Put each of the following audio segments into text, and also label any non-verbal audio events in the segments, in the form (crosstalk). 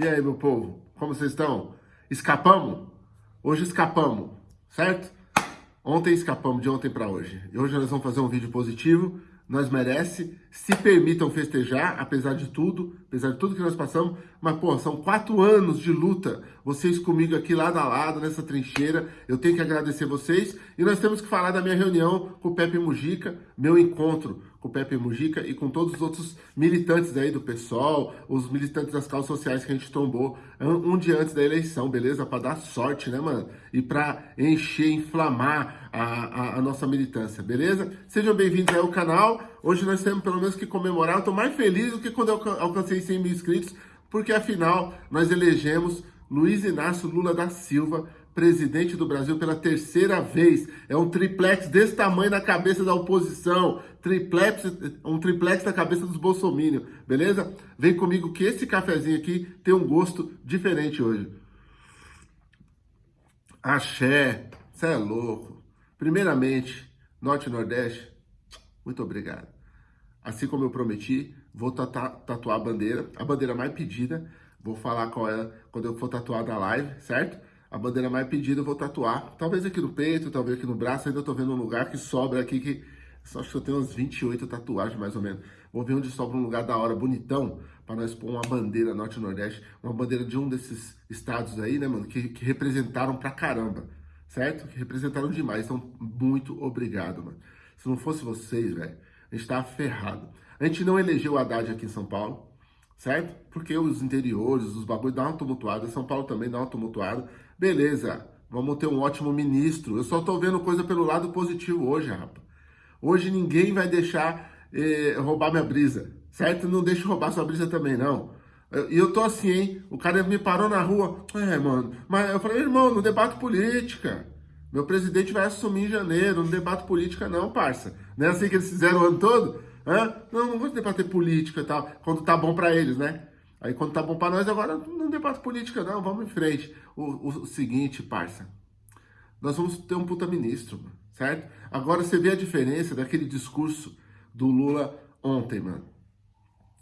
E aí, meu povo, como vocês estão? Escapamos? Hoje escapamos, certo? Ontem escapamos, de ontem para hoje. E hoje nós vamos fazer um vídeo positivo, nós merece, se permitam festejar, apesar de tudo, apesar de tudo que nós passamos, mas, pô, são quatro anos de luta, vocês comigo aqui lado a lado, nessa trincheira, eu tenho que agradecer vocês, e nós temos que falar da minha reunião com o Pepe Mujica, meu encontro com o Pepe Mujica e com todos os outros militantes aí do PSOL, os militantes das causas sociais que a gente tombou um, um dia antes da eleição, beleza? Para dar sorte, né, mano? E para encher, inflamar a, a, a, nossa militância, beleza? Sejam bem-vindos ao canal. Hoje nós temos pelo menos que comemorar. Eu tô mais feliz do que quando eu alcancei 100 mil inscritos, porque afinal nós elegemos Luiz Inácio Lula da Silva presidente do Brasil pela terceira vez. É um triplex desse tamanho na cabeça da oposição. Triplex, um triplex na cabeça dos bolsominions, beleza? Vem comigo que esse cafezinho aqui tem um gosto diferente hoje. Axé, você é louco. Primeiramente, Norte e Nordeste, muito obrigado. Assim como eu prometi, vou tatuar a bandeira, a bandeira mais pedida. Vou falar qual é quando eu for tatuar da live, certo? A bandeira mais pedida eu vou tatuar. Talvez aqui no peito, talvez aqui no braço, ainda tô vendo um lugar que sobra aqui, que só acho que eu tenho umas 28 tatuagens mais ou menos. Vou ver onde sobra um lugar da hora, bonitão, para nós pôr uma bandeira norte nordeste, uma bandeira de um desses estados aí, né, mano, que, que representaram pra caramba, certo? Que representaram demais, então muito obrigado, mano. Se não fosse vocês, velho, a gente tava ferrado. A gente não elegeu o Haddad aqui em São Paulo, certo? Porque os interiores, os bagulhos dão uma tumultuada, São Paulo também dá uma tumultuada, Beleza, vamos ter um ótimo ministro. Eu só tô vendo coisa pelo lado positivo hoje, rapaz. Hoje ninguém vai deixar eh, roubar minha brisa, certo? Não deixa roubar sua brisa também, não. E eu, eu tô assim, hein? O cara me parou na rua. É, mano. Mas eu falei, irmão, não debato política. Meu presidente vai assumir em janeiro, não debato política não, parça. Não é assim que eles fizeram o ano todo? Hã? Não, não vou debater política e tal, quando tá bom para eles, né? Aí quando tá bom para nós, agora não debate política não, vamos em frente. O, o, seguinte, parça, nós vamos ter um puta ministro, certo? Agora você vê a diferença daquele discurso do Lula ontem, mano.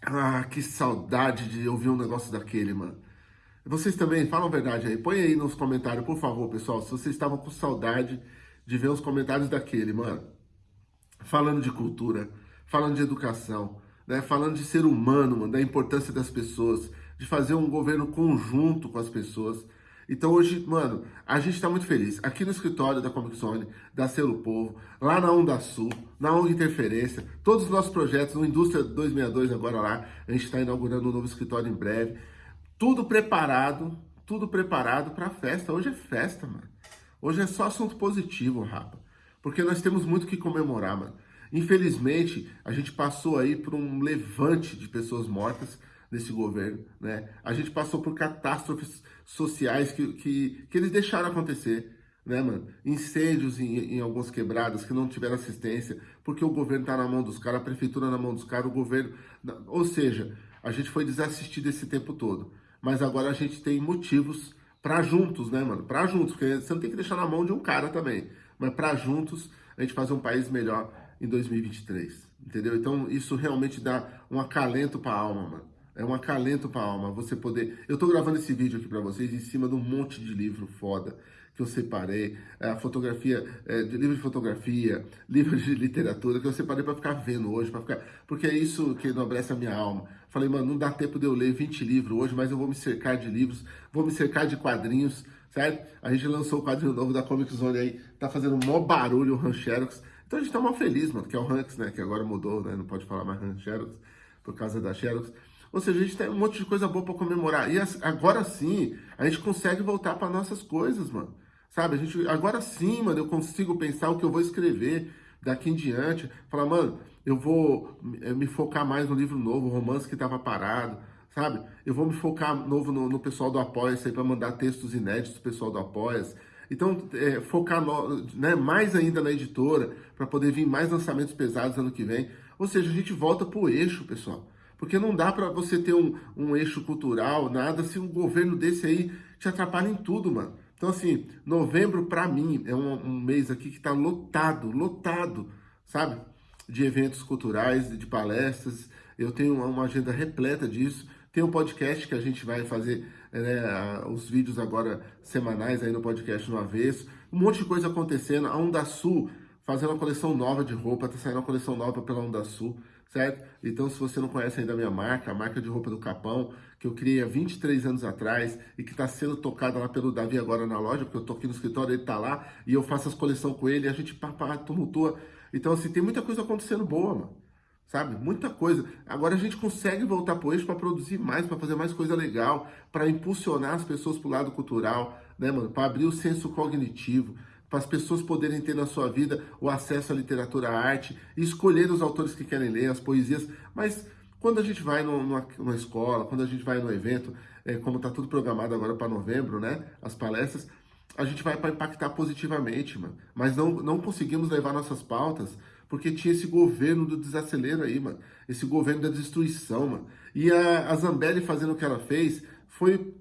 Ah, que saudade de ouvir um negócio daquele, mano. Vocês também, falam a verdade aí. Põe aí nos comentários, por favor, pessoal, se vocês estavam com saudade de ver os comentários daquele, mano. Falando de cultura, falando de educação, né, falando de ser humano, mano, da importância das pessoas, de fazer um governo conjunto com as pessoas. Então hoje, mano, a gente está muito feliz. Aqui no escritório da Comic Zone, da Selo Povo, lá na Onda Sul, na ONG Interferência, todos os nossos projetos, no Indústria 262 agora lá, a gente está inaugurando um novo escritório em breve. Tudo preparado, tudo preparado para a festa. Hoje é festa, mano. Hoje é só assunto positivo, rapa. Porque nós temos muito que comemorar, mano. Infelizmente, a gente passou aí por um levante de pessoas mortas nesse governo, né? A gente passou por catástrofes sociais que, que, que eles deixaram acontecer, né, mano? Incêndios em, em algumas quebradas que não tiveram assistência, porque o governo tá na mão dos caras, a prefeitura na mão dos caras, o governo... Ou seja, a gente foi desassistido esse tempo todo. Mas agora a gente tem motivos para juntos, né, mano? Para juntos, porque você não tem que deixar na mão de um cara também. Mas para juntos a gente fazer um país melhor em 2023, entendeu? Então isso realmente dá um acalento para a alma, mano. É um acalento para a alma você poder... Eu tô gravando esse vídeo aqui para vocês em cima de um monte de livro foda que eu separei, é, a fotografia, é, de livro de fotografia, (laughs) livro de literatura, que eu separei para ficar vendo hoje, para ficar, porque é isso que enobrece a minha alma. Falei, mano, não dá tempo de eu ler 20 livros hoje, mas eu vou me cercar de livros, vou me cercar de quadrinhos, certo? A gente lançou o quadrinho novo da Comic Zone aí, tá fazendo maior barulho o Rancherox, então a gente tá mal feliz, mano, que é o Ranks, né? Que agora mudou, né? Não pode falar mais Ranks Xerox por causa da Xerox. Ou seja, a gente tem um monte de coisa boa para comemorar. E agora sim, a gente consegue voltar para nossas coisas, mano. Sabe? A gente, agora sim, mano, eu consigo pensar o que eu vou escrever daqui em diante. Falar, mano, eu vou eh, me focar mais no livro novo, romance que estava parado, sabe? Eu vou me focar novo no, no pessoal do Apoia-se para mandar textos inéditos pro pessoal do Apoia-se. Então, é, focar né, mais ainda na editora, para poder vir mais lançamentos pesados ano que vem. Ou seja, a gente volta para o eixo, pessoal. Porque não dá para você ter um, um eixo cultural, nada, se um governo desse aí te atrapalha em tudo, mano. Então, assim, novembro, para mim, é um, um, mês aqui que está lotado, lotado, sabe? De eventos culturais, de palestras. Eu tenho uma agenda repleta disso. Tem um podcast que a gente vai fazer né, os vídeos agora semanais aí no podcast no avesso. Um monte de coisa acontecendo. A Onda Sul fazendo uma coleção nova de roupa, tá saindo uma coleção nova pela Onda Sul, certo? Então, se você não conhece ainda a minha marca, a marca de roupa do Capão, que eu criei há 23 anos atrás e que está sendo tocada lá pelo Davi agora na loja, porque eu tô aqui no escritório, ele tá lá e eu faço as coleções com ele e a gente papá, tumultua. Então, assim, tem muita coisa acontecendo boa, mano sabe? Muita coisa. Agora a gente consegue voltar para o eixo para produzir mais, para fazer mais coisa legal, para impulsionar as pessoas para o lado cultural, né, mano? Para abrir o senso cognitivo, para as pessoas poderem ter na sua vida o acesso à literatura, à arte, escolher os autores que querem ler, as poesias. Mas quando a gente vai numa, numa escola, quando a gente vai num evento, é, como está tudo programado agora para novembro, né? As palestras, a gente vai para impactar positivamente, mano. Mas não, não conseguimos levar nossas pautas porque tinha esse governo do desacelero aí, mano. Esse governo da destruição, mano. E a, a Zambelli fazendo o que ela fez foi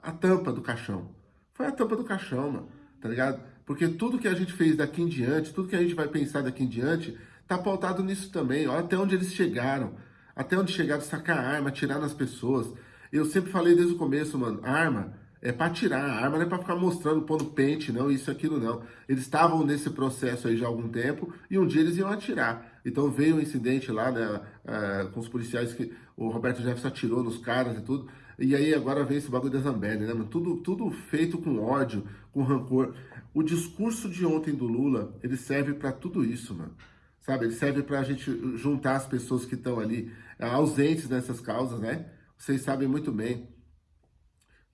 a tampa do caixão. Foi a tampa do caixão, mano. Tá ligado? Porque tudo que a gente fez daqui em diante, tudo que a gente vai pensar daqui em diante, tá pautado nisso também. Olha até onde eles chegaram. Até onde chegaram, sacar arma, atirar nas pessoas. Eu sempre falei desde o começo, mano, arma é para tirar, a arma não é para ficar mostrando, pondo pente, não, isso, aquilo, não. Eles estavam nesse processo aí já há algum tempo e um dia eles iam atirar. Então veio um incidente lá, né, é, com os policiais que o Roberto Jefferson atirou nos caras e tudo. E aí agora vem esse bagulho da Zambelli, né, mano? Tudo, tudo feito com ódio, com rancor. O discurso de ontem do Lula, ele serve para tudo isso, mano. Sabe, ele serve para a gente juntar as pessoas que estão ali ausentes nessas causas, né? Vocês sabem muito bem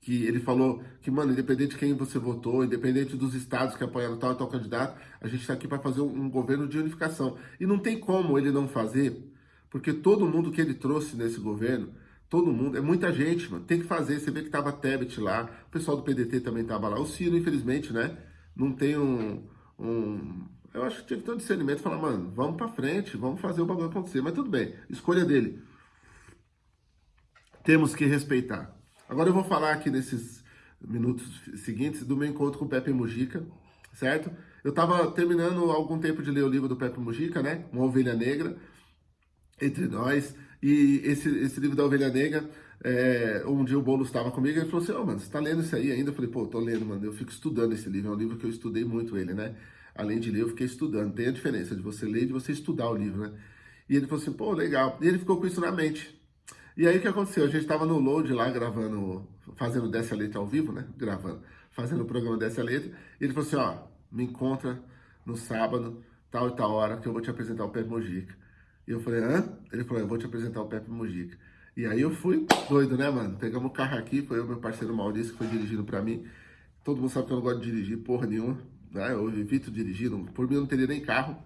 que ele falou que, mano, independente de quem você votou, independente dos estados que apoiaram tal e tal candidato, a gente está aqui para fazer um, um, governo de unificação. E não tem como ele não fazer, porque todo mundo que ele trouxe nesse governo, todo mundo, é muita gente, mano, tem que fazer. Você vê que tava Tebet lá, o pessoal do PDT também tava lá. O Ciro, infelizmente, né, não tem um... um eu acho que tinha que ter um discernimento falar, mano, vamos para frente, vamos fazer o bagulho acontecer. Mas tudo bem, escolha dele. Temos que respeitar. Agora eu vou falar aqui nesses minutos seguintes do meu encontro com o Pepe Mujica, certo? Eu estava terminando algum tempo de ler o livro do Pepe Mujica, né? Uma Ovelha Negra, Entre Nós. E esse, esse livro da Ovelha Negra, é, um dia o Boulos estava comigo e ele falou assim, ô oh, mano, você tá lendo isso aí ainda? Eu falei, pô, tô lendo, mano, eu fico estudando esse livro, é um livro que eu estudei muito ele, né? Além de ler, eu fiquei estudando. Tem a diferença de você ler e de você estudar o livro, né? E ele falou assim, pô, legal. E ele ficou com isso na mente. E aí o que aconteceu? A gente estava no load lá gravando, fazendo dessa letra ao vivo, né? Gravando, fazendo o programa dessa letra. E ele falou assim: ó, me encontra no sábado, tal e tal hora, que eu vou te apresentar o Pepe Mojica. E eu falei: hã? Ele falou: eu vou te apresentar o Pepe Mojica. E aí eu fui doido, né, mano? Pegamos o carro aqui, foi o meu parceiro Maurício que foi dirigindo pra mim. Todo mundo sabe que eu não gosto de dirigir porra nenhuma, né? Eu evito dirigir, por mim eu não teria nem carro.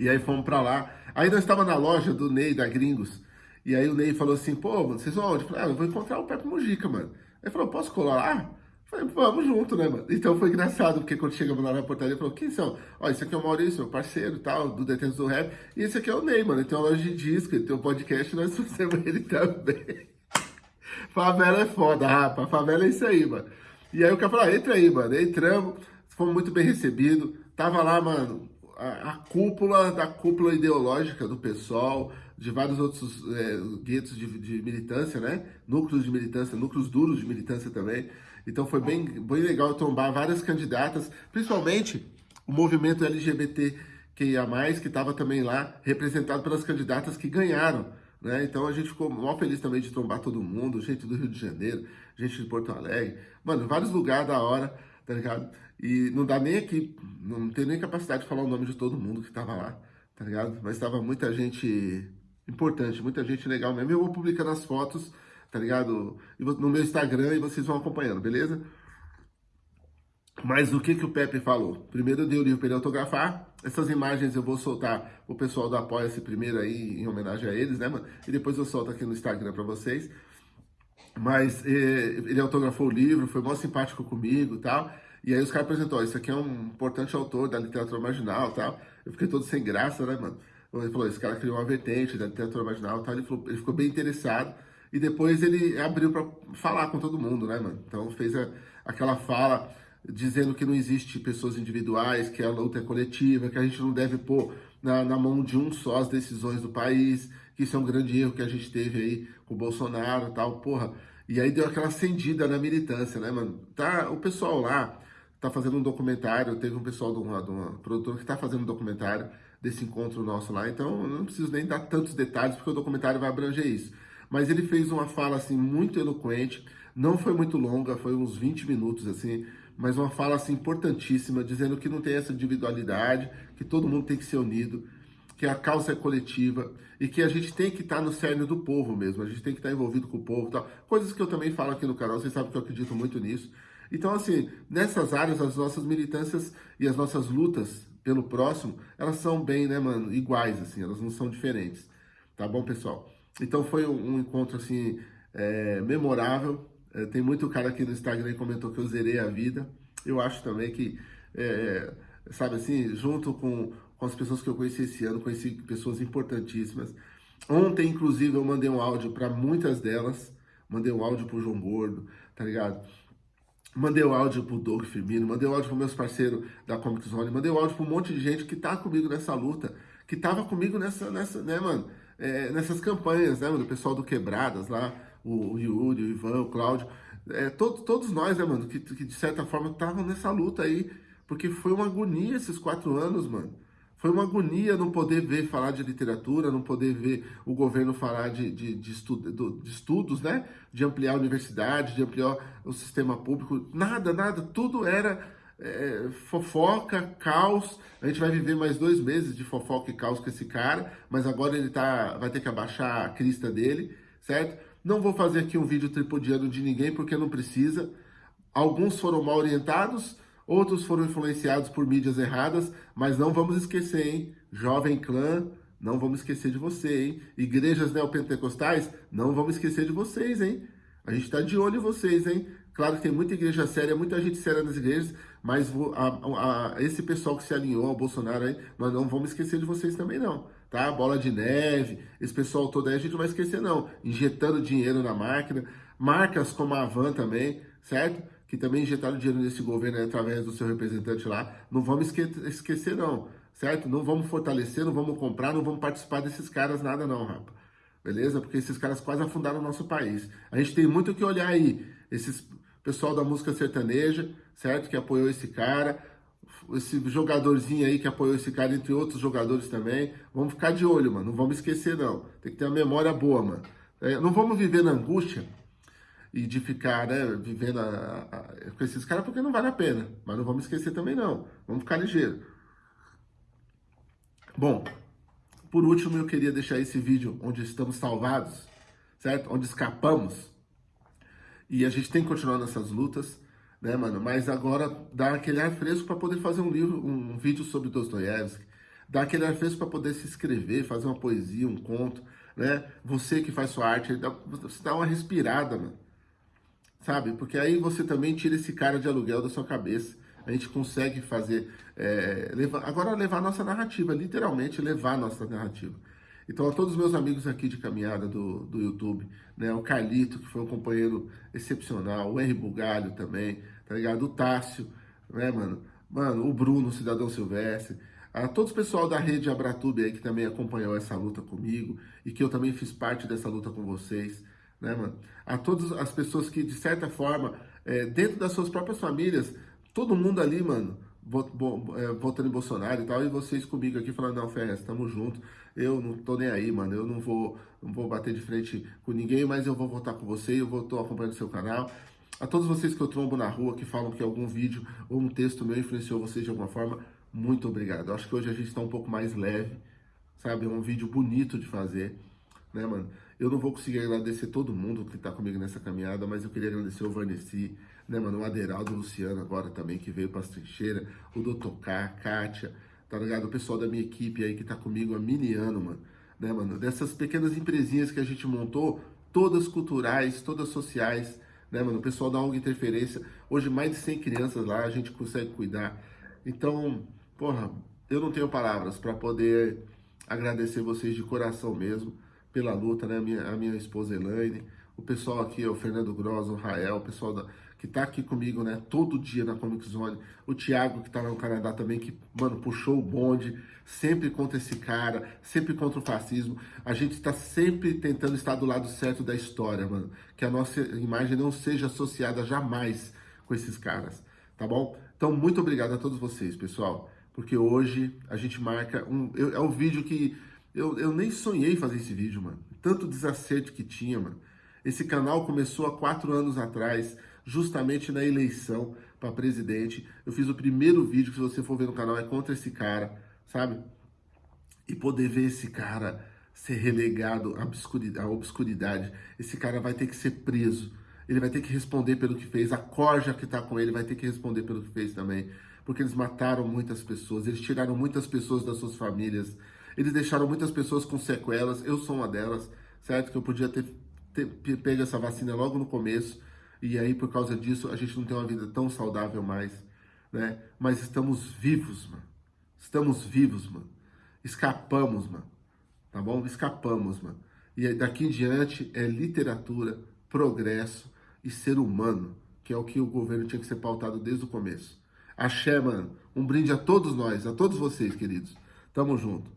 E aí fomos pra lá. Aí nós estávamos na loja do Ney, da Gringos. E aí o Ney falou assim, pô, mano, vocês vão onde? Eu falei, ah, eu vou encontrar o Pepe Mujica, mano. Ele falou, posso colar lá? Eu falei, vamos junto, né, mano? Então foi engraçado, porque quando chegamos lá na portaria, ele falou, quem são? Ó, esse aqui é o Maurício, meu parceiro tal, do Detentos do Rap. E esse aqui é o Ney, mano. Ele tem uma loja de disco, ele tem um podcast, nós fazemos ele também. (laughs) favela é foda, rapa. Favela é isso aí, mano. E aí o cara falou, ah, entra aí, mano. Entramos, fomos muito bem recebidos. Tava lá, mano, a, cúpula da cúpula ideológica do pessoal, de vários outros é, guetos de, de, militância, né? Núcleos de militância, núcleos duros de militância também. Então foi bem, bem legal trombar várias candidatas, principalmente o movimento LGBT que estava também lá, representado pelas candidatas que ganharam. Né? Então a gente ficou mal feliz também de trombar todo mundo, gente do Rio de Janeiro, gente de Porto Alegre, mano, vários lugares da hora, tá ligado? E não dá nem aqui, não tem nem capacidade de falar o nome de todo mundo que estava lá, tá ligado? Mas estava muita gente importante, muita gente legal mesmo. Eu vou publicando as fotos, tá ligado? No meu Instagram e vocês vão acompanhando, beleza? Mas o que que o Pepe falou? Primeiro eu dei o livro para ele autografar. Essas imagens eu vou soltar o pessoal do Apoia-se primeiro aí, em homenagem a eles, né, mano? E depois eu solto aqui no Instagram para vocês. Mas eh, ele autografou o livro, foi muito simpático comigo e tal. E aí os caras apresentou, isso aqui é um importante autor da literatura marginal tal. Eu fiquei todo sem graça, né, mano? Ele falou, esse cara criou uma vertente da literatura marginal tal. Ele, falou, ele ficou bem interessado. E depois ele abriu para falar com todo mundo, né, mano? Então fez a, aquela fala dizendo que não existe pessoas individuais, que a luta é coletiva, que a gente não deve pôr na, na mão de um só as decisões do país, que isso é um grande erro que a gente teve aí com o Bolsonaro e tal, porra. E aí deu aquela acendida na militância, né, mano? Tá, o pessoal lá tá fazendo um documentário, teve um pessoal de uma, de uma produtora que tá fazendo um documentário desse encontro nosso lá, então eu não preciso nem dar tantos detalhes, porque o documentário vai abranger isso. Mas ele fez uma fala, assim, muito eloquente, não foi muito longa, foi uns 20 minutos, assim, mas uma fala, assim, importantíssima, dizendo que não tem essa individualidade, que todo mundo tem que ser unido, que a causa é coletiva e que a gente tem que estar no cerne do povo mesmo, a gente tem que estar envolvido com o povo tal. Coisas que eu também falo aqui no canal, vocês sabem que eu acredito muito nisso. Então, assim, nessas áreas, as nossas militâncias e as nossas lutas pelo próximo, elas são bem, né, mano, iguais, assim, elas não são diferentes. Tá bom, pessoal? Então foi um, encontro, assim, é, memorável. É, tem muito cara aqui no Instagram que comentou que eu zerei a vida. Eu acho também que, é, sabe assim, junto com com as pessoas que eu conheci esse ano, conheci pessoas importantíssimas. Ontem, inclusive, eu mandei um áudio para muitas delas, mandei um áudio pro João Gordo, tá ligado? Mandei o áudio pro Doug Firmino, mandei o áudio pro meus parceiros da Comic Zone, mandei o áudio pro um monte de gente que tá comigo nessa luta, que tava comigo nessa, nessa né, mano, é, nessas campanhas, né, mano, o pessoal do Quebradas lá, o, o Yuri, o Ivan, o Cláudio, é, todo, todos nós, né, mano, que, que de certa forma estavam nessa luta aí, porque foi uma agonia esses quatro anos, mano. Foi uma agonia não poder ver falar de literatura, não poder ver o governo falar de, de, de, estudo, de estudos, né? De ampliar a universidade, de ampliar o sistema público. Nada, nada. Tudo era é, fofoca, caos. A gente vai viver mais dois meses de fofoca e caos com esse cara, mas agora ele tá, vai ter que abaixar a crista dele, certo? Não vou fazer aqui um vídeo tripodiano de ninguém, porque não precisa. Alguns foram mal orientados, Outros foram influenciados por mídias erradas, mas não vamos esquecer, hein? Jovem Clã, não vamos esquecer de você, hein? Igrejas neopentecostais, não vamos esquecer de vocês, hein? A gente está de olho em vocês, hein? Claro que tem muita igreja séria, muita gente séria nas igrejas, mas a, a, esse pessoal que se alinhou ao Bolsonaro aí, nós não vamos esquecer de vocês também não, tá? Bola de neve, esse pessoal todo aí a gente não vai esquecer não, injetando dinheiro na máquina, marcas como a Avan também, certo? Que também injetaram dinheiro nesse governo através do seu representante lá, não vamos esque esquecer não, certo? Não vamos fortalecer, não vamos comprar, não vamos participar desses caras nada não, rapa. Beleza? Porque esses caras quase afundaram o nosso país. A gente tem muito que olhar aí. Esses pessoal da música sertaneja, certo? Que apoiou esse cara, esse jogadorzinho aí que apoiou esse cara, entre outros jogadores também. Vamos ficar de olho, mano. Não vamos esquecer, não. Tem que ter uma memória boa, mano. É, não vamos viver na angústia e de ficar né, vivendo a, a, com esses caras, porque não vale a pena. Mas não vamos esquecer também não. Vamos ficar ligeiro. Bom, por último eu queria deixar esse vídeo onde estamos salvados, certo? Onde escapamos. E a gente tem que continuar nessas lutas, né, mano? Mas agora dá aquele ar fresco para poder fazer um livro, um vídeo sobre Dostoiévski. Dá aquele ar fresco para poder se escrever, fazer uma poesia, um conto, né? Você que faz sua arte, você dá uma respirada, mano sabe? Porque aí você também tira esse cara de aluguel da sua cabeça. A gente consegue fazer, é, levar, agora levar a nossa narrativa, literalmente levar a nossa narrativa. Então, a todos os meus amigos aqui de caminhada do, do YouTube, né? O Carlito, que foi um companheiro excepcional, o R. Bugalho também, tá ligado? O Tássio, né, mano? Mano, o Bruno, o Cidadão Silvestre, a todos o pessoal da rede Abratube aí que também acompanhou essa luta comigo e que eu também fiz parte dessa luta com vocês né, mano? A todas as pessoas que, de certa forma, é, dentro das suas próprias famílias, todo mundo ali, mano, é, votando em Bolsonaro e tal, e vocês comigo aqui falando, não, Ferraz, tamo junto, eu não tô nem aí, mano, eu não vou, não vou bater de frente com ninguém, mas eu vou votar com você, eu vou tô acompanhando seu canal. A todos vocês que eu trombo na rua, que falam que algum vídeo ou um texto meu influenciou vocês de alguma forma, muito obrigado. Eu acho que hoje a gente está um pouco mais leve, sabe? É um vídeo bonito de fazer, né, mano? Eu não vou conseguir agradecer todo mundo que tá comigo nessa caminhada, mas eu queria agradecer o Vanessa, né, mano? O Aderaldo, Luciano agora também, que veio as trincheiras, o Dr. K, Kátia, tá ligado? O pessoal da minha equipe aí que tá comigo há mini ano, mano. Né, mano? Dessas pequenas empresinhas que a gente montou, todas culturais, todas sociais, né, mano? O pessoal da ONG Interferência, hoje mais de 100 crianças lá, a gente consegue cuidar. Então, porra, eu não tenho palavras para poder agradecer vocês de coração mesmo pela luta, né? A minha, a minha esposa Elaine, o pessoal aqui, o Fernando Gross, o Rael, o pessoal da, que tá aqui comigo, né, todo dia na Comic Zone, o Thiago, que tá lá no Canadá também, que, mano, puxou o bonde, sempre contra esse cara, sempre contra o fascismo. A gente está sempre tentando estar do lado certo da história, mano, que a nossa imagem não seja associada jamais com esses caras, tá bom? Então, muito obrigado a todos vocês, pessoal, porque hoje a gente marca um... Eu, é um vídeo que eu, eu nem sonhei fazer esse vídeo, mano. Tanto desacerto que tinha, mano. Esse canal começou há quatro anos atrás, justamente na eleição para presidente. Eu fiz o primeiro vídeo, que se você for ver no canal, é contra esse cara, sabe? E poder ver esse cara ser relegado à obscuridade, à obscuridade. Esse cara vai ter que ser preso. Ele vai ter que responder pelo que fez. A corja que está com ele vai ter que responder pelo que fez também. Porque eles mataram muitas pessoas, eles tiraram muitas pessoas das suas famílias, eles deixaram muitas pessoas com sequelas. Eu sou uma delas, certo? Que eu podia ter ter pego essa vacina logo no começo, e aí por causa disso a gente não tem uma vida tão saudável mais, né? Mas estamos vivos, mano. Estamos vivos, mano. Escapamos, mano. Tá bom? Escapamos, mano. E daqui em diante é literatura, progresso e ser humano, que é o que o governo tinha que ser pautado desde o começo. Axé, mano. Um brinde a todos nós, a todos vocês, queridos. Tamo junto.